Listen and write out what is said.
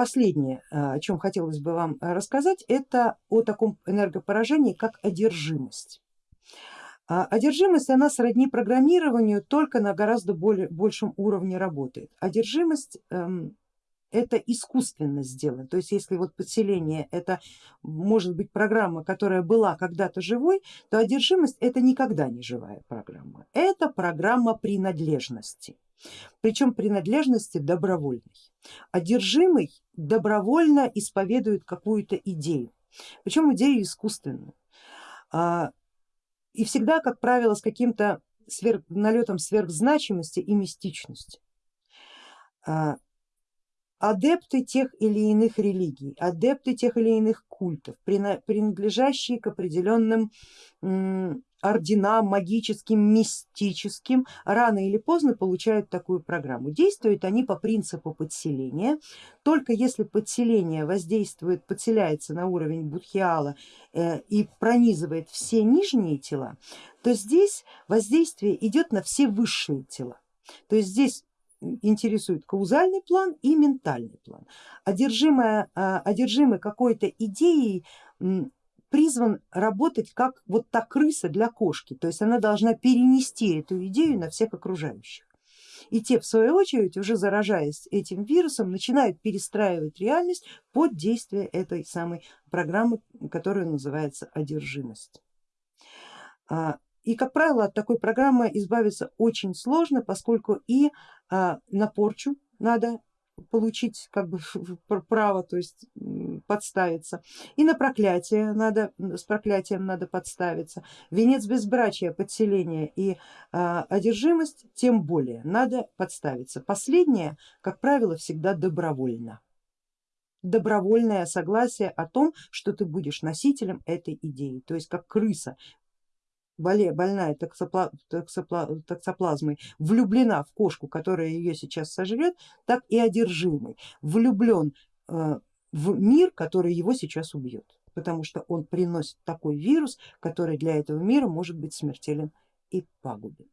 последнее, о чем хотелось бы вам рассказать, это о таком энергопоражении, как одержимость. А одержимость, она сродни программированию, только на гораздо более, большем уровне работает. Одержимость эм, это искусственно сделано, то есть если вот подселение это может быть программа, которая была когда-то живой, то одержимость это никогда не живая программа, это программа принадлежности, причем принадлежности добровольной. Одержимый добровольно исповедует какую-то идею, причем идею искусственную а, и всегда, как правило, с каким-то сверх, налетом сверхзначимости и мистичности. А, адепты тех или иных религий, адепты тех или иных культов, принадлежащие к определенным орденам магическим, мистическим, рано или поздно получают такую программу. Действуют они по принципу подселения, только если подселение воздействует, подселяется на уровень будхиала э, и пронизывает все нижние тела, то здесь воздействие идет на все высшие тела. То есть здесь интересует каузальный план и ментальный план. Одержимый, а, одержимый какой-то идеей призван работать как вот та крыса для кошки, то есть она должна перенести эту идею на всех окружающих. И те в свою очередь, уже заражаясь этим вирусом, начинают перестраивать реальность под действие этой самой программы, которая называется одержимость. А, и как правило от такой программы избавиться очень сложно, поскольку и а, на порчу надо получить как бы право, то есть подставиться, и на проклятие надо, с проклятием надо подставиться, венец безбрачия, подселение и а, одержимость тем более надо подставиться. Последнее, как правило, всегда добровольно. Добровольное согласие о том, что ты будешь носителем этой идеи, то есть как крыса больная токсоплазмой влюблена в кошку, которая ее сейчас сожрет, так и одержимый. Влюблен э, в мир, который его сейчас убьет, потому что он приносит такой вирус, который для этого мира может быть смертелен и пагубен.